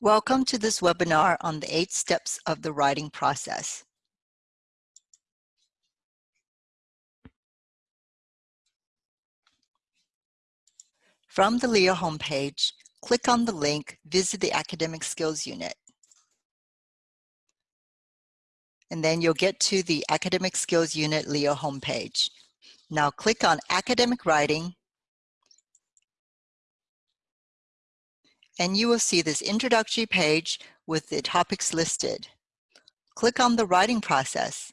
Welcome to this webinar on the eight steps of the writing process. From the LEO homepage, click on the link Visit the Academic Skills Unit. And then you'll get to the Academic Skills Unit LEO homepage. Now click on Academic Writing and you will see this introductory page with the topics listed. Click on the writing process.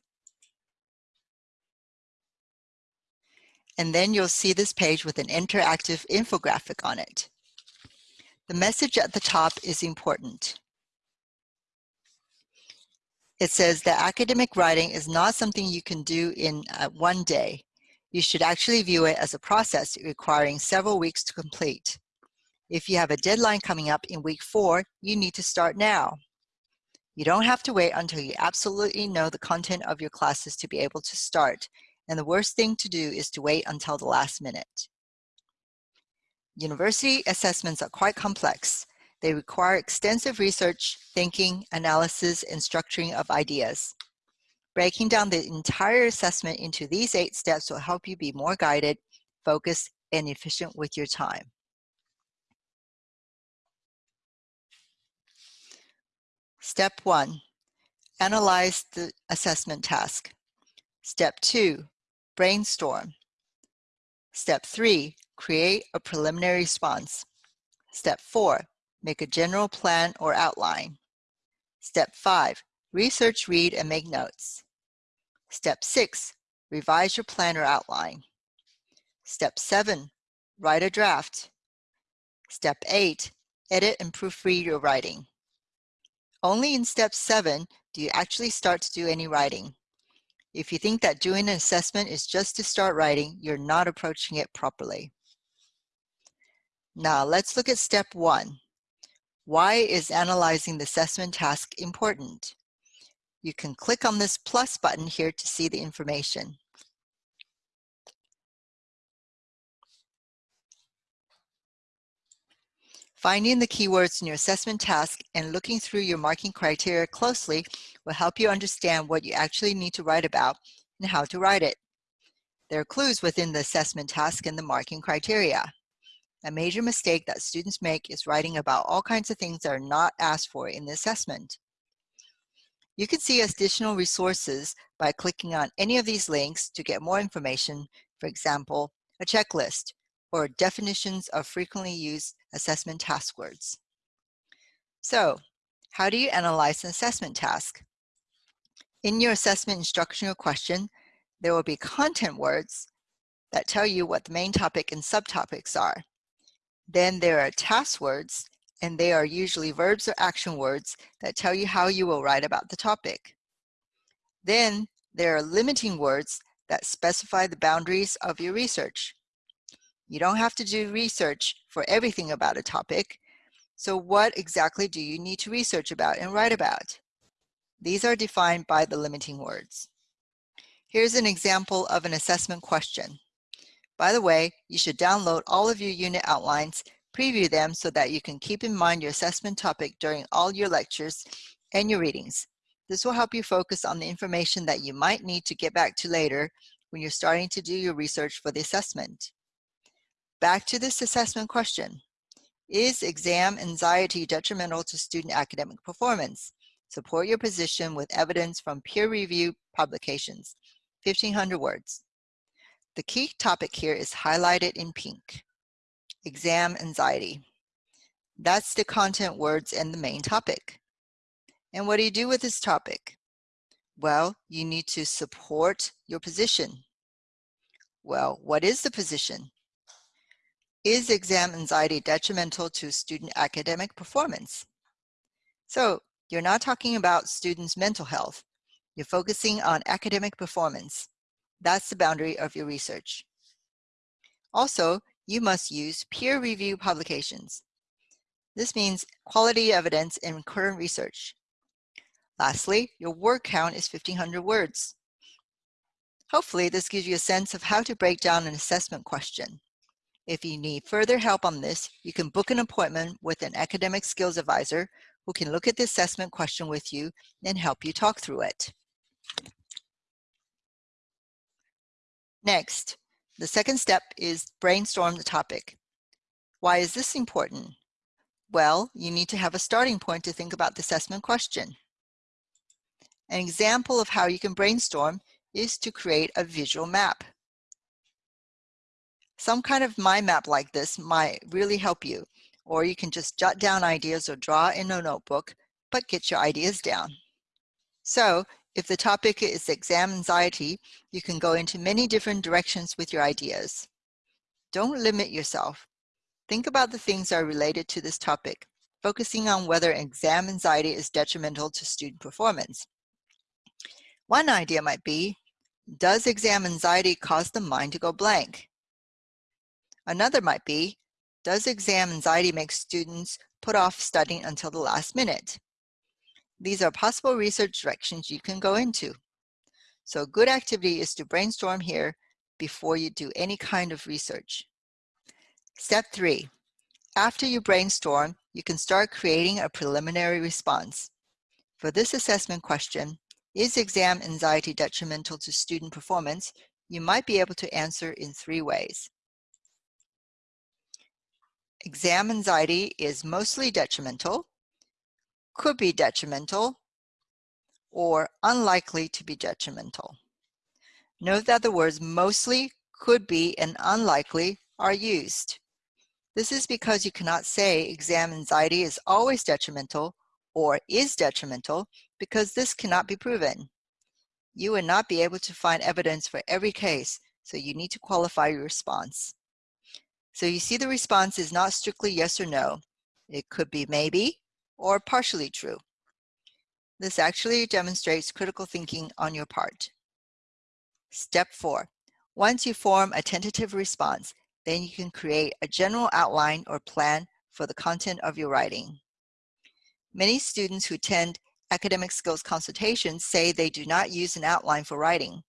And then you'll see this page with an interactive infographic on it. The message at the top is important. It says that academic writing is not something you can do in uh, one day. You should actually view it as a process requiring several weeks to complete. If you have a deadline coming up in week four, you need to start now. You don't have to wait until you absolutely know the content of your classes to be able to start. And the worst thing to do is to wait until the last minute. University assessments are quite complex. They require extensive research, thinking, analysis, and structuring of ideas. Breaking down the entire assessment into these eight steps will help you be more guided, focused, and efficient with your time. Step one, analyze the assessment task. Step two, brainstorm. Step three, create a preliminary response. Step four, make a general plan or outline. Step five, research, read, and make notes. Step six, revise your plan or outline. Step seven, write a draft. Step eight, edit and proofread your writing. Only in step seven do you actually start to do any writing. If you think that doing an assessment is just to start writing, you're not approaching it properly. Now let's look at step one. Why is analyzing the assessment task important? You can click on this plus button here to see the information. Finding the keywords in your assessment task and looking through your marking criteria closely will help you understand what you actually need to write about and how to write it. There are clues within the assessment task and the marking criteria. A major mistake that students make is writing about all kinds of things that are not asked for in the assessment. You can see additional resources by clicking on any of these links to get more information, for example, a checklist, or definitions of frequently used assessment task words. So how do you analyze an assessment task? In your assessment instructional question, there will be content words that tell you what the main topic and subtopics are. Then there are task words, and they are usually verbs or action words that tell you how you will write about the topic. Then there are limiting words that specify the boundaries of your research. You don't have to do research for everything about a topic. So what exactly do you need to research about and write about? These are defined by the limiting words. Here's an example of an assessment question. By the way, you should download all of your unit outlines, preview them so that you can keep in mind your assessment topic during all your lectures and your readings. This will help you focus on the information that you might need to get back to later when you're starting to do your research for the assessment. Back to this assessment question. Is exam anxiety detrimental to student academic performance? Support your position with evidence from peer-reviewed publications, 1500 words. The key topic here is highlighted in pink, exam anxiety. That's the content words and the main topic. And what do you do with this topic? Well, you need to support your position. Well, what is the position? Is exam anxiety detrimental to student academic performance? So you're not talking about students' mental health. You're focusing on academic performance. That's the boundary of your research. Also, you must use peer review publications. This means quality evidence in current research. Lastly, your word count is 1500 words. Hopefully this gives you a sense of how to break down an assessment question. If you need further help on this, you can book an appointment with an academic skills advisor who can look at the assessment question with you and help you talk through it. Next, the second step is brainstorm the topic. Why is this important? Well, you need to have a starting point to think about the assessment question. An example of how you can brainstorm is to create a visual map. Some kind of mind map like this might really help you, or you can just jot down ideas or draw in a notebook, but get your ideas down. So if the topic is exam anxiety, you can go into many different directions with your ideas. Don't limit yourself. Think about the things that are related to this topic, focusing on whether exam anxiety is detrimental to student performance. One idea might be, does exam anxiety cause the mind to go blank? Another might be, does exam anxiety make students put off studying until the last minute? These are possible research directions you can go into. So good activity is to brainstorm here before you do any kind of research. Step three, after you brainstorm, you can start creating a preliminary response. For this assessment question, is exam anxiety detrimental to student performance? You might be able to answer in three ways. Exam anxiety is mostly detrimental, could be detrimental, or unlikely to be detrimental. Note that the words mostly, could be, and unlikely are used. This is because you cannot say exam anxiety is always detrimental or is detrimental because this cannot be proven. You would not be able to find evidence for every case, so you need to qualify your response. So you see the response is not strictly yes or no. It could be maybe or partially true. This actually demonstrates critical thinking on your part. Step four, once you form a tentative response, then you can create a general outline or plan for the content of your writing. Many students who attend academic skills consultations say they do not use an outline for writing.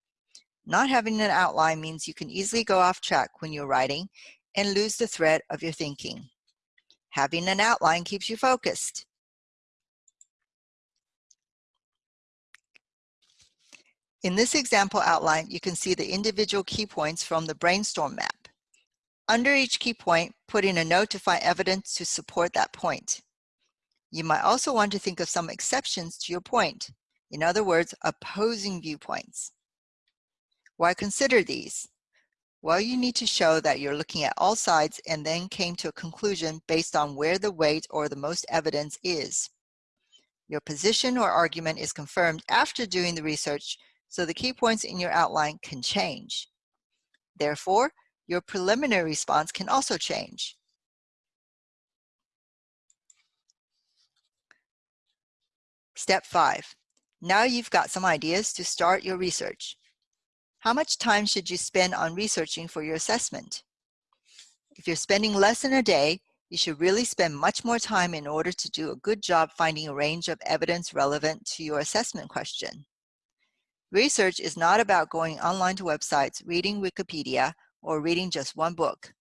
Not having an outline means you can easily go off track when you're writing and lose the thread of your thinking. Having an outline keeps you focused. In this example outline, you can see the individual key points from the brainstorm map. Under each key point, put in a note to find evidence to support that point. You might also want to think of some exceptions to your point. In other words, opposing viewpoints. Why consider these? Well, you need to show that you're looking at all sides and then came to a conclusion based on where the weight or the most evidence is. Your position or argument is confirmed after doing the research, so the key points in your outline can change. Therefore, your preliminary response can also change. Step five, now you've got some ideas to start your research. How much time should you spend on researching for your assessment? If you're spending less than a day, you should really spend much more time in order to do a good job finding a range of evidence relevant to your assessment question. Research is not about going online to websites, reading Wikipedia, or reading just one book.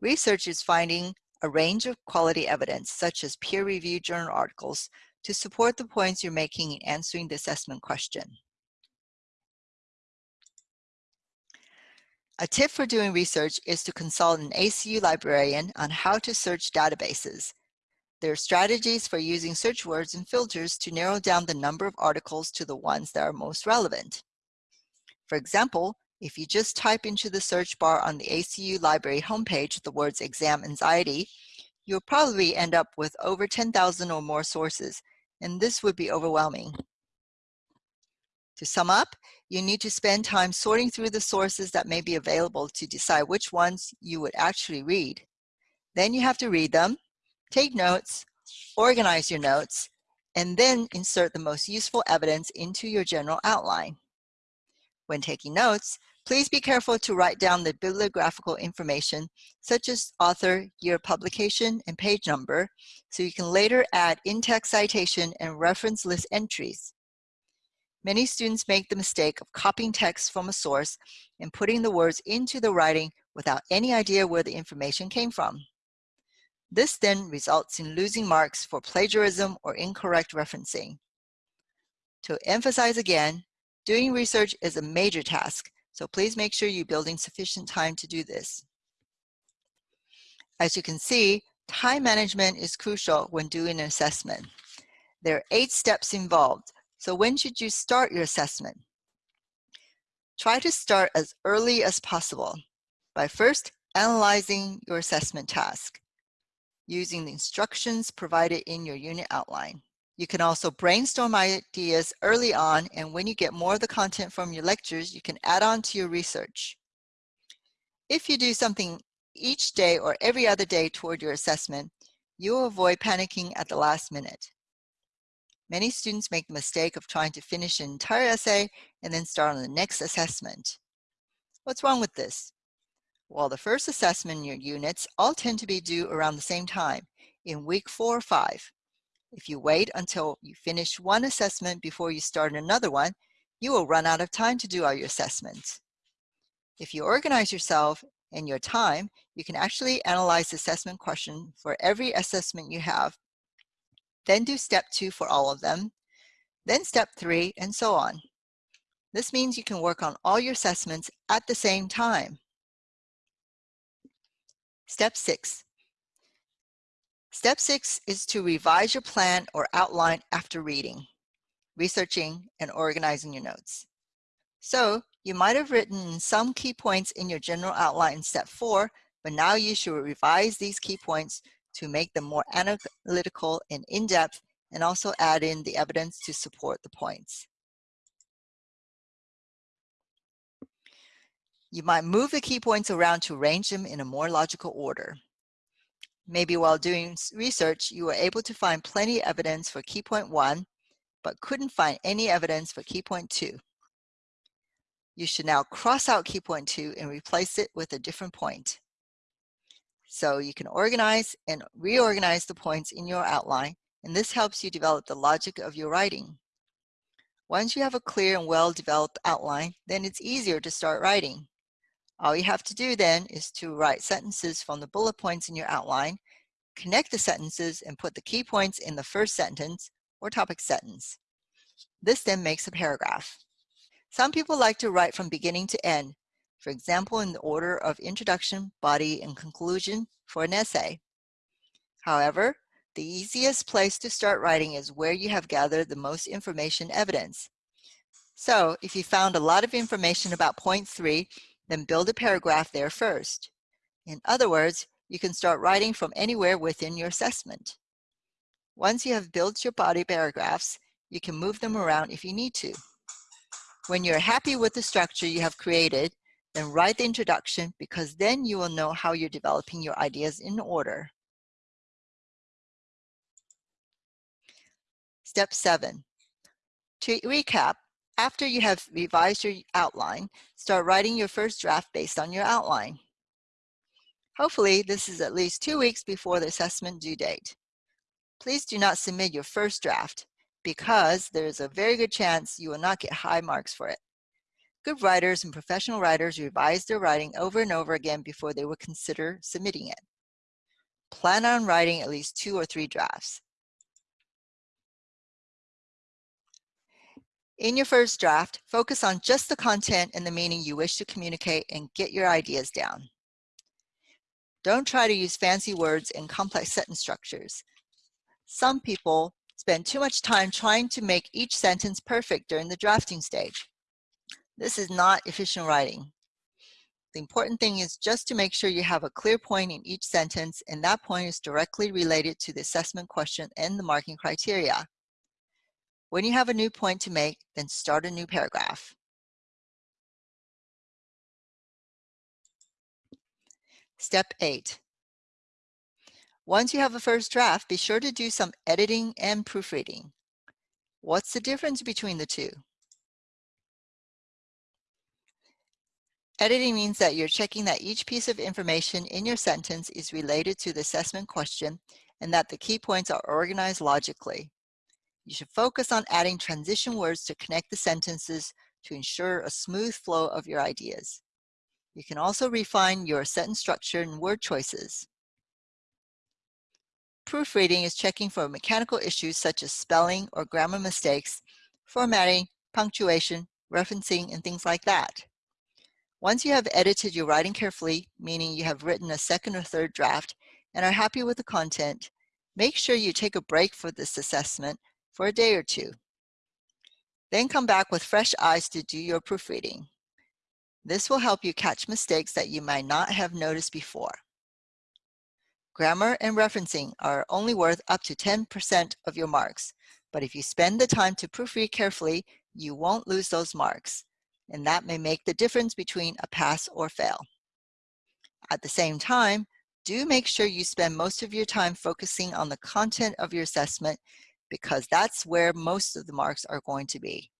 Research is finding a range of quality evidence, such as peer-reviewed journal articles, to support the points you're making in answering the assessment question. A tip for doing research is to consult an ACU librarian on how to search databases. There are strategies for using search words and filters to narrow down the number of articles to the ones that are most relevant. For example, if you just type into the search bar on the ACU library homepage the words exam anxiety, you'll probably end up with over 10,000 or more sources, and this would be overwhelming. To sum up, you need to spend time sorting through the sources that may be available to decide which ones you would actually read. Then you have to read them, take notes, organize your notes, and then insert the most useful evidence into your general outline. When taking notes, please be careful to write down the bibliographical information such as author, year of publication, and page number so you can later add in-text citation and reference list entries. Many students make the mistake of copying text from a source and putting the words into the writing without any idea where the information came from. This then results in losing marks for plagiarism or incorrect referencing. To emphasize again, doing research is a major task, so please make sure you build in sufficient time to do this. As you can see, time management is crucial when doing an assessment. There are eight steps involved, so when should you start your assessment? Try to start as early as possible by first analyzing your assessment task using the instructions provided in your unit outline. You can also brainstorm ideas early on and when you get more of the content from your lectures, you can add on to your research. If you do something each day or every other day toward your assessment, you will avoid panicking at the last minute. Many students make the mistake of trying to finish an entire essay and then start on the next assessment. What's wrong with this? Well, the first assessment in your units all tend to be due around the same time, in week four or five. If you wait until you finish one assessment before you start another one, you will run out of time to do all your assessments. If you organize yourself and your time, you can actually analyze the assessment question for every assessment you have, then do step two for all of them, then step three, and so on. This means you can work on all your assessments at the same time. Step six. Step six is to revise your plan or outline after reading, researching, and organizing your notes. So you might have written some key points in your general outline in step four, but now you should revise these key points to make them more analytical and in-depth and also add in the evidence to support the points. You might move the key points around to arrange them in a more logical order. Maybe while doing research, you were able to find plenty of evidence for key point one, but couldn't find any evidence for key point two. You should now cross out key point two and replace it with a different point. So you can organize and reorganize the points in your outline, and this helps you develop the logic of your writing. Once you have a clear and well-developed outline, then it's easier to start writing. All you have to do then is to write sentences from the bullet points in your outline, connect the sentences and put the key points in the first sentence or topic sentence. This then makes a paragraph. Some people like to write from beginning to end, for example in the order of introduction, body, and conclusion for an essay. However, the easiest place to start writing is where you have gathered the most information evidence. So if you found a lot of information about point three, then build a paragraph there first. In other words, you can start writing from anywhere within your assessment. Once you have built your body paragraphs, you can move them around if you need to. When you're happy with the structure you have created, then write the introduction because then you will know how you're developing your ideas in order. Step seven. To recap, after you have revised your outline, start writing your first draft based on your outline. Hopefully, this is at least two weeks before the assessment due date. Please do not submit your first draft because there is a very good chance you will not get high marks for it. Good writers and professional writers revise their writing over and over again before they would consider submitting it. Plan on writing at least two or three drafts. In your first draft, focus on just the content and the meaning you wish to communicate and get your ideas down. Don't try to use fancy words and complex sentence structures. Some people spend too much time trying to make each sentence perfect during the drafting stage. This is not efficient writing. The important thing is just to make sure you have a clear point in each sentence and that point is directly related to the assessment question and the marking criteria. When you have a new point to make, then start a new paragraph. Step 8. Once you have a first draft, be sure to do some editing and proofreading. What's the difference between the two? Editing means that you're checking that each piece of information in your sentence is related to the assessment question and that the key points are organized logically. You should focus on adding transition words to connect the sentences to ensure a smooth flow of your ideas. You can also refine your sentence structure and word choices. Proofreading is checking for mechanical issues such as spelling or grammar mistakes, formatting, punctuation, referencing, and things like that. Once you have edited your writing carefully, meaning you have written a second or third draft and are happy with the content, make sure you take a break for this assessment for a day or two. Then come back with fresh eyes to do your proofreading. This will help you catch mistakes that you might not have noticed before. Grammar and referencing are only worth up to 10% of your marks, but if you spend the time to proofread carefully, you won't lose those marks, and that may make the difference between a pass or fail. At the same time, do make sure you spend most of your time focusing on the content of your assessment because that's where most of the marks are going to be.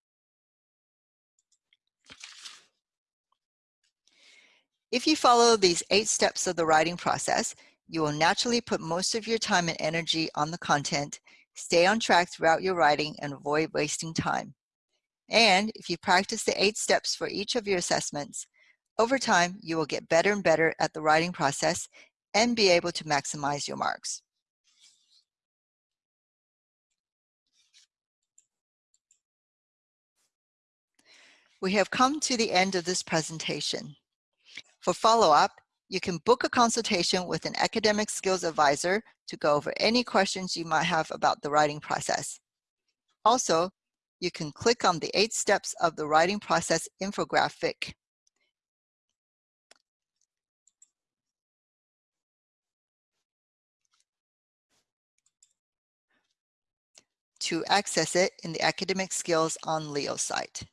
If you follow these eight steps of the writing process, you will naturally put most of your time and energy on the content, stay on track throughout your writing, and avoid wasting time. And if you practice the eight steps for each of your assessments, over time, you will get better and better at the writing process and be able to maximize your marks. We have come to the end of this presentation. For follow-up, you can book a consultation with an academic skills advisor to go over any questions you might have about the writing process. Also, you can click on the eight steps of the writing process infographic to access it in the Academic Skills on Leo site.